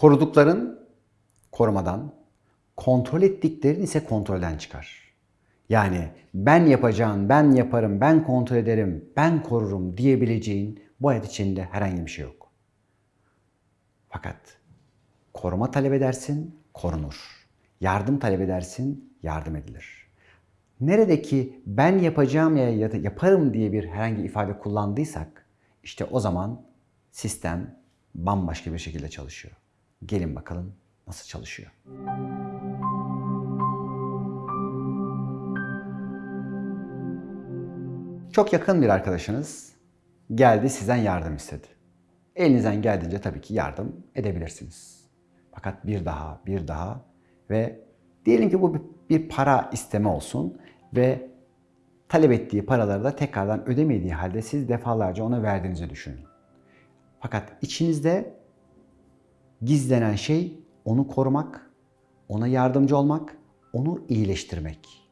Korudukların korumadan, kontrol ettiklerin ise kontrolden çıkar. Yani ben yapacağım, ben yaparım, ben kontrol ederim, ben korurum diyebileceğin bu hayat içinde herhangi bir şey yok. Fakat koruma talep edersin, korunur. Yardım talep edersin, yardım edilir. Neredeki ben yapacağım ya da yaparım diye bir herhangi ifade kullandıysak işte o zaman sistem bambaşka bir şekilde çalışıyor. Gelin bakalım nasıl çalışıyor. Çok yakın bir arkadaşınız geldi sizden yardım istedi. Elinizden geldiğince tabii ki yardım edebilirsiniz. Fakat bir daha, bir daha ve diyelim ki bu bir- para isteme olsun ve talep ettiği paraları da tekrardan ödemediği halde siz defalarca ona verdiğinizi düşünün. Fakat içinizde gizlenen şey onu korumak, ona yardımcı olmak, onu iyileştirmek.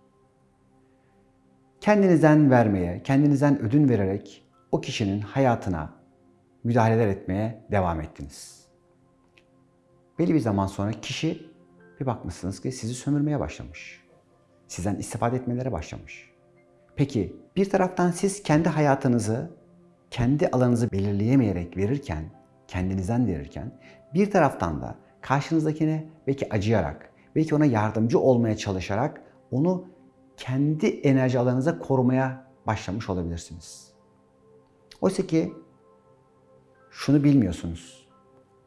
Kendinizden vermeye, kendinizden ödün vererek o kişinin hayatına müdahaleler etmeye devam ettiniz. Belli bir zaman sonra kişi bir bakmışsınız ki sizi sömürmeye başlamış. Sizden istifade etmelere başlamış. Peki bir taraftan siz kendi hayatınızı, kendi alanınızı belirleyemeyerek verirken, kendinizden verirken bir taraftan da karşınızdakine belki acıyarak, belki ona yardımcı olmaya çalışarak onu kendi enerji alanınıza korumaya başlamış olabilirsiniz. Oysa ki şunu bilmiyorsunuz.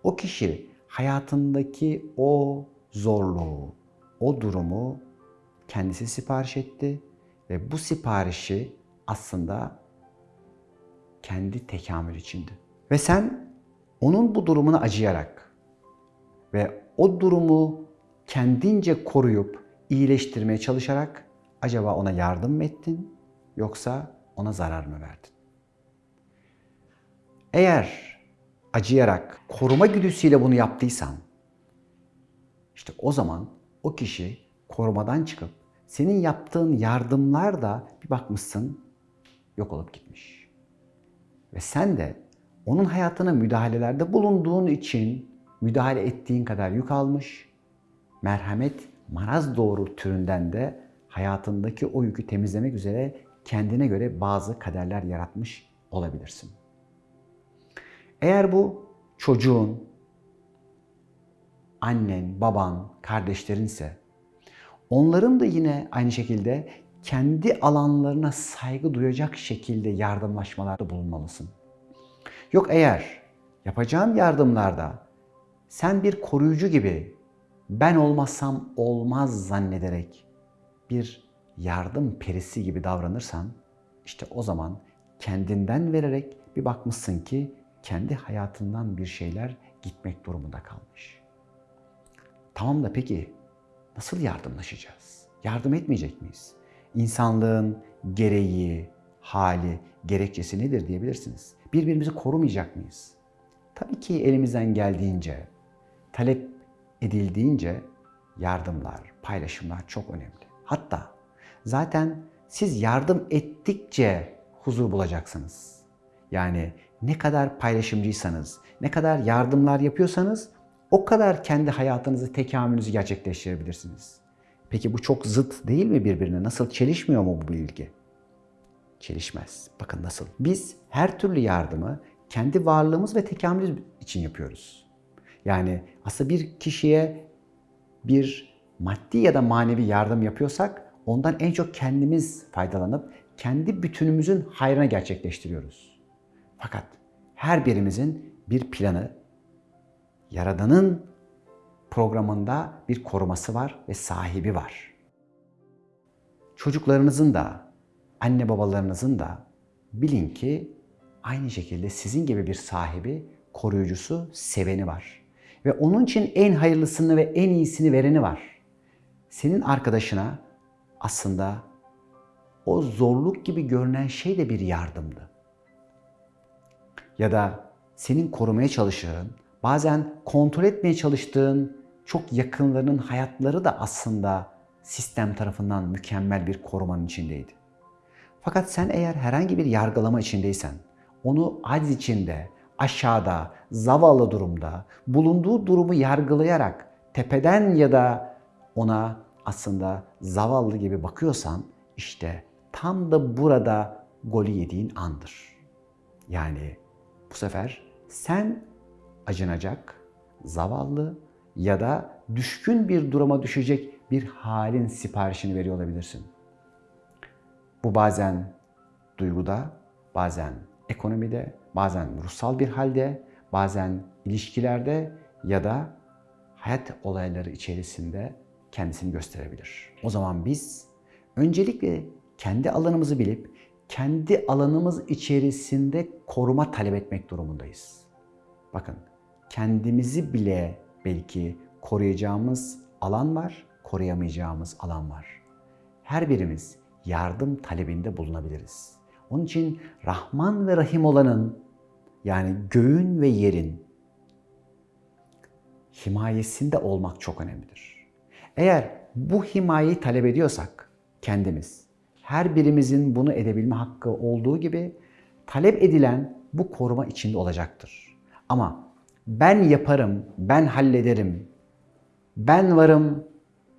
O kişi hayatındaki o zorluğu, o durumu kendisi sipariş etti ve bu siparişi aslında kendi tekamül içindi. Ve sen onun bu durumuna acıyarak ve o durumu kendince koruyup iyileştirmeye çalışarak acaba ona yardım mı ettin yoksa ona zarar mı verdin? Eğer acıyarak, koruma güdüsüyle bunu yaptıysan, işte o zaman o kişi korumadan çıkıp senin yaptığın yardımlar da bir bakmışsın yok olup gitmiş. Ve sen de onun hayatına müdahalelerde bulunduğun için müdahale ettiğin kadar yük almış, merhamet, maraz doğru türünden de hayatındaki o yükü temizlemek üzere kendine göre bazı kaderler yaratmış olabilirsin. Eğer bu çocuğun, annen, baban, kardeşlerinse onların da yine aynı şekilde kendi alanlarına saygı duyacak şekilde yardımlaşmalarda bulunmalısın. Yok eğer yapacağın yardımlarda sen bir koruyucu gibi ben olmazsam olmaz zannederek bir yardım perisi gibi davranırsan işte o zaman kendinden vererek bir bakmışsın ki kendi hayatından bir şeyler gitmek durumunda kalmış. Tamam da peki nasıl yardımlaşacağız? Yardım etmeyecek miyiz? İnsanlığın gereği, hali, gerekçesi nedir diyebilirsiniz. Birbirimizi korumayacak mıyız? Tabii ki elimizden geldiğince, talep edildiğince yardımlar, paylaşımlar çok önemli. Hatta zaten siz yardım ettikçe huzur bulacaksınız. Yani ne kadar paylaşımcıysanız, ne kadar yardımlar yapıyorsanız o kadar kendi hayatınızı, tekamülünüzü gerçekleştirebilirsiniz. Peki bu çok zıt değil mi birbirine? Nasıl çelişmiyor mu bu bilgi? Çelişmez. Bakın nasıl. Biz her türlü yardımı kendi varlığımız ve tekamülümüz için yapıyoruz. Yani aslında bir kişiye bir maddi ya da manevi yardım yapıyorsak ondan en çok kendimiz faydalanıp kendi bütünümüzün hayrına gerçekleştiriyoruz. Fakat her birimizin bir planı, Yaradan'ın programında bir koruması var ve sahibi var. Çocuklarınızın da, anne babalarınızın da bilin ki aynı şekilde sizin gibi bir sahibi, koruyucusu, seveni var. Ve onun için en hayırlısını ve en iyisini vereni var. Senin arkadaşına aslında o zorluk gibi görünen şey de bir yardımdı. Ya da senin korumaya çalıştığın, bazen kontrol etmeye çalıştığın çok yakınlarının hayatları da aslında sistem tarafından mükemmel bir korumanın içindeydi. Fakat sen eğer herhangi bir yargılama içindeysen, onu aciz içinde, aşağıda, zavallı durumda, bulunduğu durumu yargılayarak tepeden ya da ona aslında zavallı gibi bakıyorsan işte tam da burada golü yediğin andır. Yani bu sefer sen acınacak, zavallı ya da düşkün bir duruma düşecek bir halin siparişini veriyor olabilirsin. Bu bazen duyguda, bazen ekonomide, bazen ruhsal bir halde, bazen ilişkilerde ya da hayat olayları içerisinde kendisini gösterebilir. O zaman biz öncelikle kendi alanımızı bilip kendi alanımız içerisinde koruma talep etmek durumundayız. Bakın kendimizi bile belki koruyacağımız alan var, koruyamayacağımız alan var. Her birimiz yardım talebinde bulunabiliriz. Onun için Rahman ve Rahim olanın yani göğün ve yerin himayesinde olmak çok önemlidir. Eğer bu himayeyi talep ediyorsak kendimiz, her birimizin bunu edebilme hakkı olduğu gibi talep edilen bu koruma içinde olacaktır. Ama ben yaparım, ben hallederim, ben varım,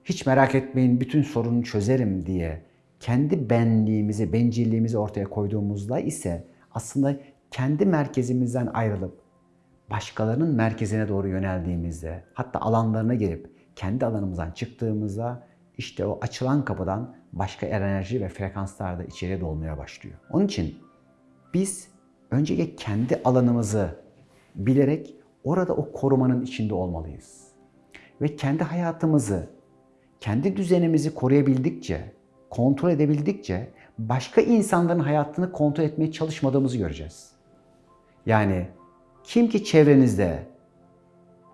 hiç merak etmeyin bütün sorunu çözerim diye kendi benliğimizi, bencilliğimizi ortaya koyduğumuzda ise aslında kendi merkezimizden ayrılıp başkalarının merkezine doğru yöneldiğimizde, hatta alanlarına girip kendi alanımızdan çıktığımızda işte o açılan kapıdan başka enerji ve frekanslar da içeriye dolmaya başlıyor. Onun için biz öncelikle kendi alanımızı bilerek orada o korumanın içinde olmalıyız. Ve kendi hayatımızı, kendi düzenimizi koruyabildikçe, kontrol edebildikçe başka insanların hayatını kontrol etmeye çalışmadığımızı göreceğiz. Yani kim ki çevrenizde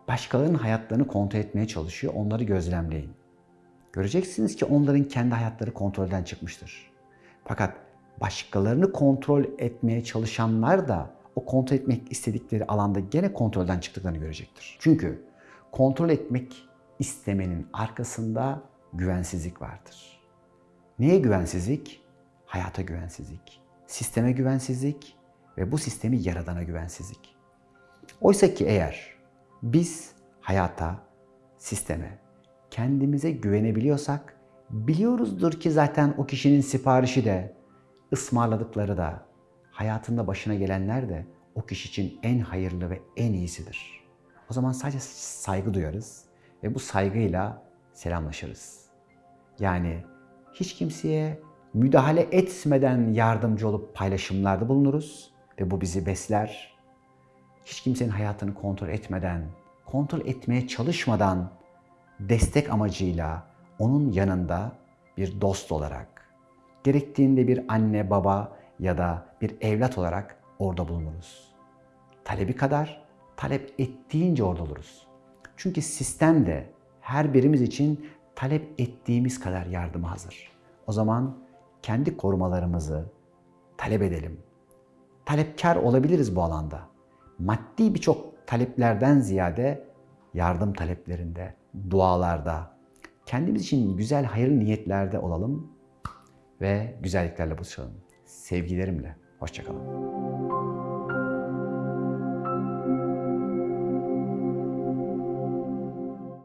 başkalarının hayatlarını kontrol etmeye çalışıyor, onları gözlemleyin. Göreceksiniz ki onların kendi hayatları kontrolden çıkmıştır. Fakat başkalarını kontrol etmeye çalışanlar da o kontrol etmek istedikleri alanda gene kontrolden çıktıklarını görecektir. Çünkü kontrol etmek istemenin arkasında güvensizlik vardır. Neye güvensizlik? Hayata güvensizlik, sisteme güvensizlik ve bu sistemi yaradana güvensizlik. Oysa ki eğer biz hayata, sisteme, kendimize güvenebiliyorsak biliyoruzdur ki zaten o kişinin siparişi de, ısmarladıkları da, hayatında başına gelenler de o kişi için en hayırlı ve en iyisidir. O zaman sadece saygı duyarız ve bu saygıyla selamlaşırız. Yani hiç kimseye müdahale etmeden yardımcı olup paylaşımlarda bulunuruz ve bu bizi besler. Hiç kimsenin hayatını kontrol etmeden, kontrol etmeye çalışmadan destek amacıyla onun yanında bir dost olarak, gerektiğinde bir anne, baba ya da bir evlat olarak orada bulunuruz. Talebi kadar talep ettiğince orada oluruz. Çünkü sistem de her birimiz için talep ettiğimiz kadar yardıma hazır. O zaman kendi korumalarımızı talep edelim. Talepkar olabiliriz bu alanda. Maddi birçok taleplerden ziyade yardım taleplerinde, dualarda, kendimiz için güzel hayırlı niyetlerde olalım ve güzelliklerle buluşalım. Sevgilerimle. Hoşçakalın.